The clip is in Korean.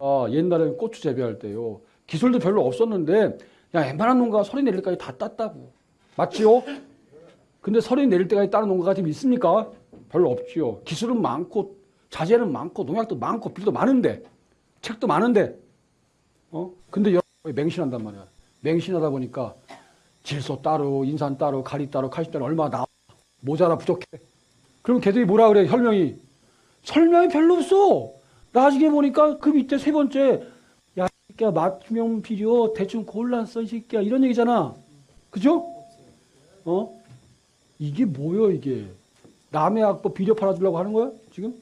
아, 옛날에는 고추 재배할 때요. 기술도 별로 없었는데 야 웬만한 농가가 서리 내릴 때까지 다 땄다고. 맞지요? 근데 서리 내릴 때까지 따는 농가가 지금 있습니까? 별로 없지요. 기술은 많고 자재는 많고 농약도 많고 비료도 많은데 책도 많은데 어? 근데 맹신한단 말이야. 맹신하다 보니까 질소 따로 인산 따로 가리 따로 칼슘 따로 얼마 나와 모자라 부족해. 그럼 걔들이 뭐라 그래 설명이 설명이 별로 없어. 나중에 보니까 그 밑에 세 번째 야 새끼야 맞춤형 비료 대충 골라 써이 새끼야 이런 얘기잖아. 그죠? 어? 이게 뭐요 이게? 남의 악보 비료 팔아주려고 하는 거야 지금?